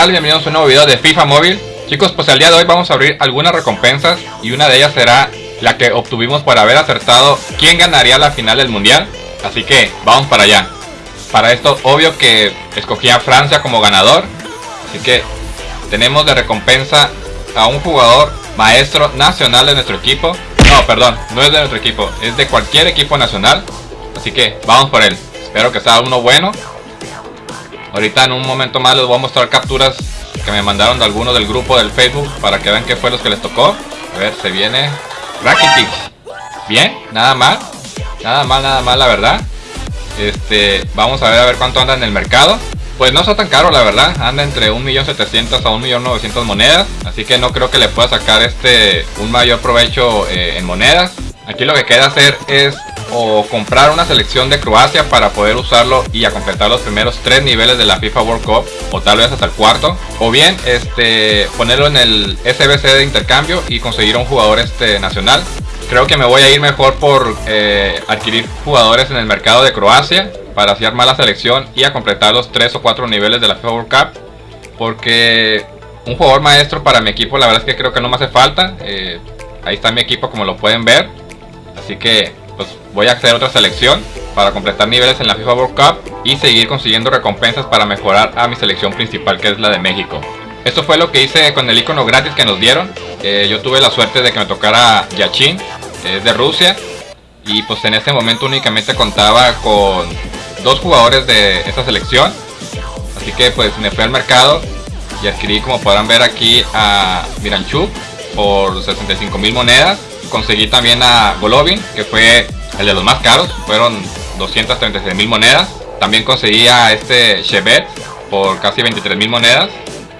tal? Bienvenidos a un nuevo video de FIFA Móvil. Chicos, pues el día de hoy vamos a abrir algunas recompensas Y una de ellas será la que obtuvimos por haber acertado quién ganaría la final del mundial. Así que vamos para allá. Para esto, obvio que escogí a Francia como ganador. Así que tenemos de recompensa a un jugador maestro nacional de nuestro equipo. No, perdón, no es de nuestro equipo, es de cualquier equipo nacional. Así que vamos por él. Espero que sea uno bueno Ahorita en un momento más les voy a mostrar capturas que me mandaron de algunos del grupo del Facebook para que vean qué fue los que les tocó. A ver, se viene Rakitic. Bien, nada mal. Nada mal, nada mal, la verdad. Este, vamos a ver a ver cuánto anda en el mercado. Pues no está tan caro, la verdad. Anda entre 1.700.000 a 1.900.000 monedas. Así que no creo que le pueda sacar este un mayor provecho eh, en monedas. Aquí lo que queda hacer es o comprar una selección de Croacia para poder usarlo y a completar los primeros tres niveles de la FIFA World Cup o tal vez hasta el cuarto o bien este ponerlo en el SBC de intercambio y conseguir un jugador este nacional. Creo que me voy a ir mejor por eh, adquirir jugadores en el mercado de Croacia para así armar la selección y a completar los tres o cuatro niveles de la FIFA World Cup porque un jugador maestro para mi equipo la verdad es que creo que no me hace falta eh, ahí está mi equipo como lo pueden ver. Así que pues voy a hacer otra selección para completar niveles en la FIFA World Cup y seguir consiguiendo recompensas para mejorar a mi selección principal que es la de México. Esto fue lo que hice con el icono gratis que nos dieron. Eh, yo tuve la suerte de que me tocara Yachin, que es de Rusia. Y pues en este momento únicamente contaba con dos jugadores de esta selección. Así que pues me fui al mercado y adquirí como podrán ver aquí a Miranchuk por 65 mil monedas conseguí también a Golovin, que fue el de los más caros, fueron 236 mil monedas. También conseguí a este Chevet por casi 23 mil monedas.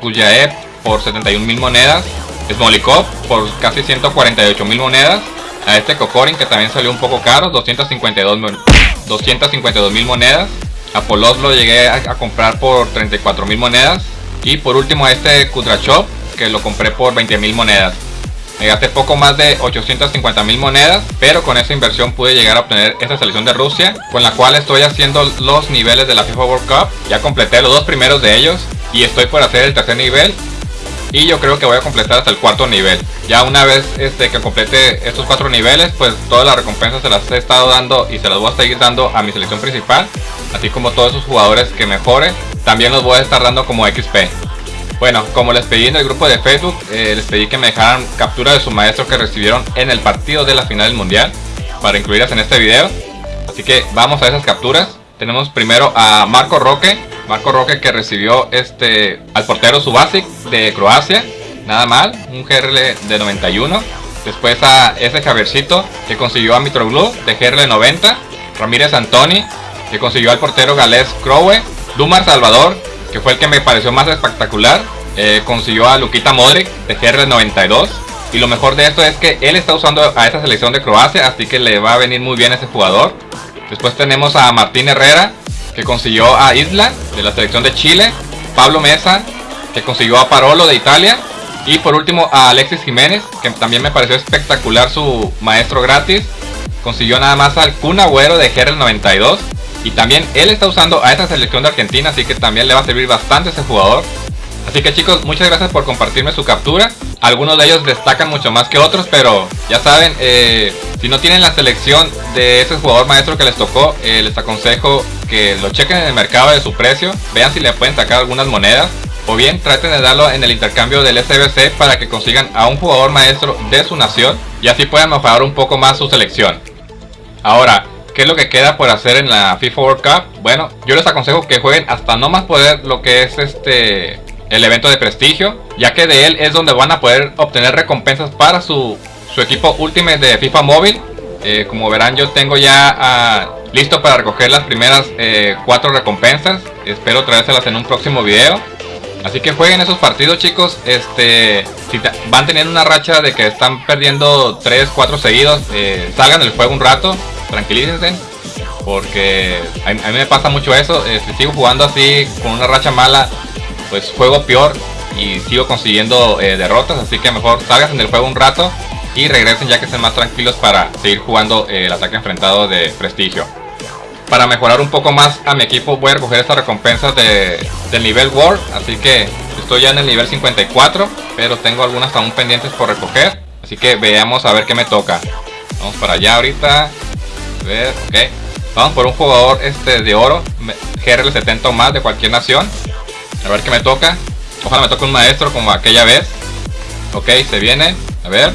Kujaev por 71 mil monedas. Smolikov por casi 148 mil monedas. A este Kokorin que también salió un poco caro, 252 mil monedas. A Polos lo llegué a, comprar por 34 mil monedas. Y por último a este Kudrachov que lo compré por 20 mil monedas. Me gasté poco más de 850 mil monedas, pero con esa inversión pude llegar a obtener esta selección de Rusia, con la cual estoy haciendo los niveles de la FIFA World Cup. Ya completé los dos primeros de ellos y estoy por hacer el tercer nivel. Y yo creo que voy a completar hasta el cuarto nivel. Ya una vez este, que complete estos cuatro niveles, pues todas las recompensas se las he estado dando y se las voy a seguir dando a mi selección principal. Así como todos esos jugadores que mejore, también los voy a estar dando como XP. Bueno, como les pedí en el grupo de Facebook, eh, les pedí que me dejaran captura de su maestro que recibieron en el partido de la final del mundial para incluirlas en este video. Así que vamos a esas capturas. Tenemos primero a Marco Roque, Marco Roque que recibió este al portero Subasic de Croacia, nada mal, un GRL de 91. Después a ese Javiercito que consiguió a Mitroglou de GRL 90, Ramírez Antoni que consiguió al portero galés Crowe, Dumar Salvador que fue el que me pareció más espectacular. Eh, consiguió a Luquita Modric de GR92. Y lo mejor de esto es que él está usando a esa selección de Croacia, así que le va a venir muy bien ese jugador. Después tenemos a Martín Herrera, que consiguió a Isla de la selección de Chile. Pablo Mesa, que consiguió a Parolo de Italia. Y por último a Alexis Jiménez, que también me pareció espectacular su maestro gratis. Consiguió nada más al Kun Agüero de GR92. Y también él está usando a esta selección de Argentina, así que también le va a servir bastante ese jugador. Así que chicos, muchas gracias por compartirme su captura. Algunos de ellos destacan mucho más que otros, pero ya saben, eh, si no tienen la selección de ese jugador maestro que les tocó, eh, les aconsejo que lo chequen en el mercado de su precio, vean si le pueden sacar algunas monedas, o bien traten de darlo en el intercambio del SBC para que consigan a un jugador maestro de su nación y así puedan mejorar un poco más su selección. Ahora, ¿Qué es lo que queda por hacer en la FIFA World Cup? Bueno, yo les aconsejo que jueguen hasta no más poder lo que es este el evento de prestigio, ya que de él es donde van a poder obtener recompensas para su, su equipo Ultimate de FIFA Móvil. Eh, como verán yo tengo ya ah, listo para recoger las primeras eh, cuatro recompensas. Espero traérselas en un próximo video. Así que jueguen esos partidos chicos. Este, si van teniendo una racha de que están perdiendo 3, 4 seguidos, eh, salgan del juego un rato tranquilícense. Porque a, mí me pasa mucho eso. Si sigo jugando así con una racha mala, pues juego peor y sigo consiguiendo eh, derrotas. Así que mejor salgan del juego un rato y regresen ya que estén más tranquilos para seguir jugando eh, el ataque enfrentado de prestigio. Para mejorar un poco más a mi equipo voy a recoger estas recompensas de, del nivel World. Así que Estoy ya en el nivel 54, pero tengo algunas aún pendientes por recoger. Así que veamos a ver qué me toca. Vamos para allá ahorita. A ver, ok. Vamos por un jugador este de oro, GRL70 o más de cualquier nación. A ver qué me toca. Ojalá me toque un maestro como aquella vez. Ok, se viene. A ver.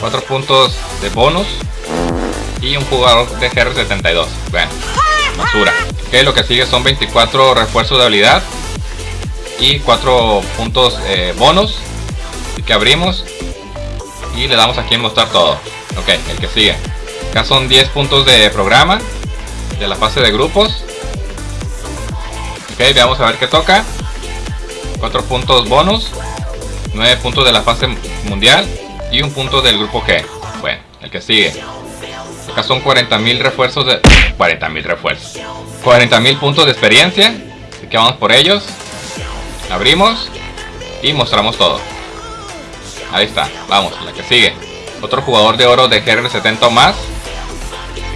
Cuatro puntos de bonus. Y un jugador de GR72. Bueno, basura. Ok, lo que sigue son 24 refuerzos de habilidad. Y 4 puntos eh, bonus. Así que abrimos. Y le damos aquí en mostrar todo. Ok, el que sigue. Acá son 10 puntos de programa. De la fase de grupos. Ok, veamos a ver qué toca. 4 puntos bonus. 9 puntos de la fase mundial. Y un punto del grupo G. Bueno, el que sigue. Acá son 40.000 refuerzos de... 40.000 refuerzos. 40.000 puntos de experiencia. Así que vamos por ellos. Abrimos. Y mostramos todo. Ahí está. Vamos, la que sigue. Otro jugador de oro de GR70 o más.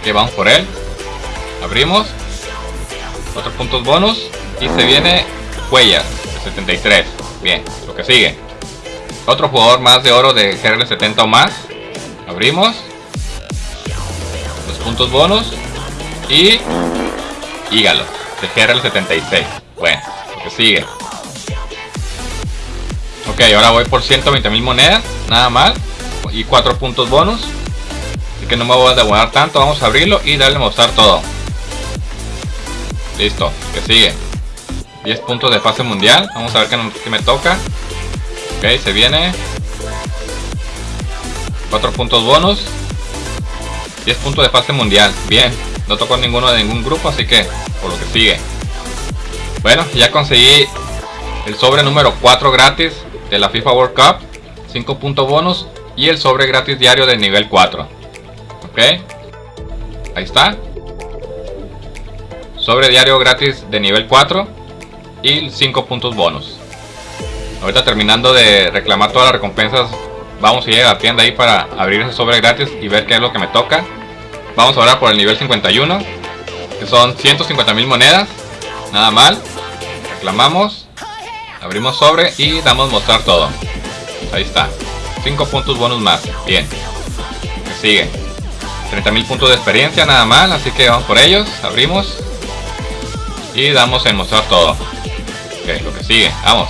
Que vamos por él. Abrimos. Otros puntos bonus. Y se viene Huellas de 73. Bien, lo que sigue. Otro jugador más de oro de GRL70 o más. Abrimos. Los puntos bonus. Y... Hígalo, de GRL76. Bueno, lo que sigue. Ok, ahora voy por 120 mil monedas. Nada mal. Y 4 puntos bonus. Que no me voy a demorar tanto. Vamos a abrirlo y darle mostrar todo. Listo, que sigue. 10 puntos de fase mundial. Vamos a ver qué, me toca. Ok, se viene. 4 puntos bonus. 10 puntos de fase mundial. Bien. No tocó ninguno de ningún grupo, así que por lo que sigue. Bueno, ya conseguí el sobre número 4 gratis de la FIFA World Cup. 5 puntos bonus. Y el sobre gratis diario de nivel 4. Ok. Ahí está. Sobre diario gratis de nivel 4 y 5 puntos bonus. Ahorita terminando de reclamar todas las recompensas, vamos a ir a la tienda ahí para abrir ese sobre gratis y ver qué es lo que me toca. Vamos ahora por el nivel 51, que son 150 mil monedas, nada mal. Reclamamos, abrimos sobre y damos mostrar todo. Ahí está, 5 puntos bonus más, bien. sigue, 30 mil puntos de experiencia, nada mal, así que vamos por ellos, abrimos y damos en mostrar todo. Ok, lo que sigue, vamos.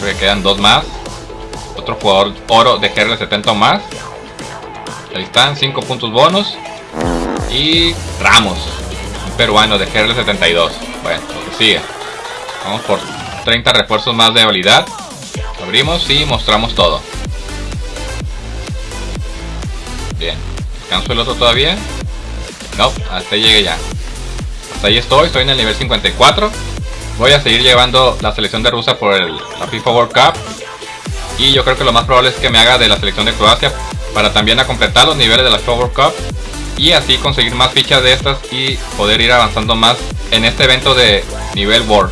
Creo que quedan dos más. Otro jugador oro de GR 70 más. Ahí están, 5 puntos bonus. Y Ramos, un peruano de GR 72. Bueno, lo que sigue. Vamos por 30 refuerzos más de habilidad. Abrimos y mostramos todo. Bien. ¿Alcanzo el otro todavía? No, hasta ahí llegué ya. Hasta ahí estoy, estoy en el nivel 54. Voy a seguir llevando la selección de Rusia por el, la FIFA World Cup. Y yo creo que lo más probable es que me haga de la selección de Croacia para también a completar los niveles de la FIFA World Cup. Y así conseguir más fichas de estas y poder ir avanzando más en este evento de nivel World.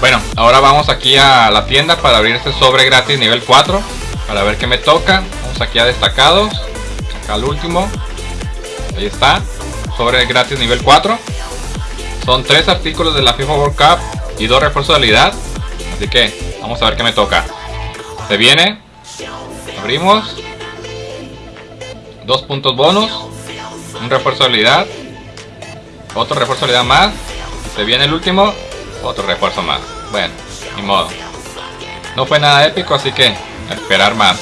Bueno, ahora vamos aquí a la tienda para abrir este sobre gratis nivel 4. Para ver qué me toca. Vamos aquí a destacados. Acá al último. Ahí está. Sobre gratis nivel 4. Son tres artículos de la FIFA World Cup y dos refuerzos de habilidad. Así que vamos a ver qué me toca. Se viene. Abrimos. Dos puntos bonus. Un refuerzo de habilidad. Otro refuerzo de habilidad más. se viene el último. Otro refuerzo más. Bueno, ni modo. No fue nada épico, así que esperar más.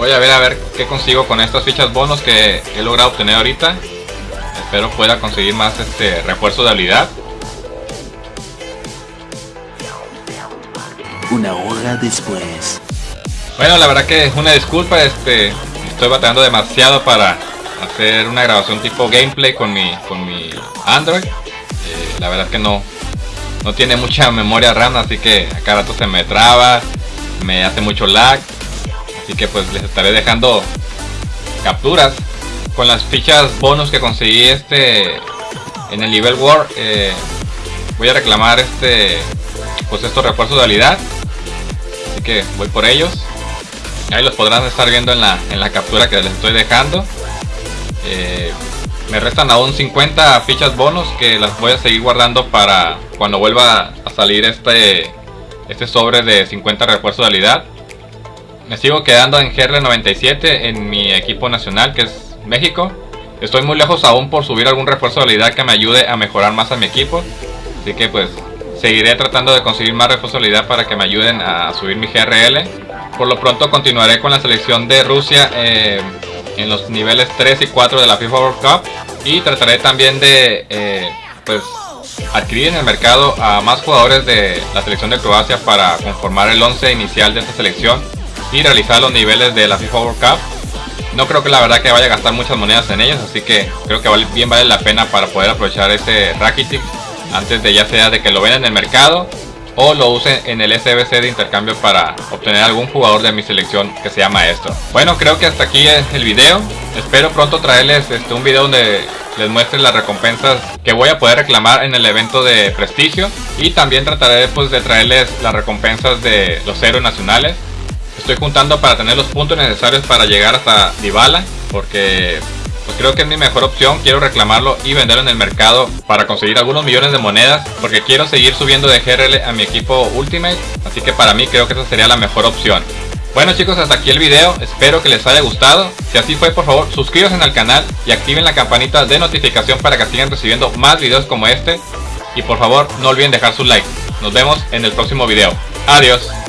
Voy a ver a ver qué consigo con estas fichas bonus que he logrado obtener ahorita. Espero pueda conseguir más este refuerzo de habilidad. una hora después. Bueno, la verdad que es una disculpa, este, estoy batallando demasiado para hacer una grabación tipo gameplay con mi, con mi Android. Eh, la verdad que no, no tiene mucha memoria RAM, así que a cada rato se me traba, me hace mucho lag. Así que pues les estaré dejando capturas con las fichas bonus que conseguí este en el nivel War. Eh, voy a reclamar este pues estos refuerzos de habilidad que voy por ellos. Ahí los podrán estar viendo en la, en la captura que les estoy dejando. Eh, me restan aún 50 fichas bonus que las voy a seguir guardando para cuando vuelva a salir este, este sobre de 50 refuerzo de habilidad. Me sigo quedando en GR97 en mi equipo nacional que es México. Estoy muy lejos aún por subir algún refuerzo de habilidad que me ayude a mejorar más a mi equipo. Así que pues seguiré tratando de conseguir más refuerzo de habilidad para que me ayuden a subir mi GRL. Por lo pronto continuaré con la selección de Rusia eh, en los niveles 3 y 4 de la FIFA World Cup. Y trataré también de eh, pues adquirir en el mercado a más jugadores de la selección de Croacia para conformar el 11 inicial de esta selección y realizar los niveles de la FIFA World Cup. No creo que la verdad que vaya a gastar muchas monedas en ellos, así que creo que bien vale la pena para poder aprovechar ese Rakitic antes de ya sea de que lo vendan en el mercado o lo use en el SBC de intercambio para obtener algún jugador de mi selección que se llama esto. Bueno, creo que hasta aquí es el video. Espero pronto traerles este, un video donde les muestre las recompensas que voy a poder reclamar en el evento de prestigio y también trataré pues, de traerles las recompensas de los héroes nacionales Estoy juntando para tener los puntos necesarios para llegar hasta Dybala, porque pues creo que es mi mejor opción. Quiero reclamarlo y venderlo en el mercado para conseguir algunos millones de monedas, porque quiero seguir subiendo de GRL a mi equipo Ultimate, así que para mí creo que esa sería la mejor opción. Bueno chicos, hasta aquí el video, espero que les haya gustado. Si así fue, por favor, suscríbanse al canal y activen la campanita de notificación para que sigan recibiendo más videos como este. Y por favor, no olviden dejar su like. Nos vemos en el próximo video. Adiós.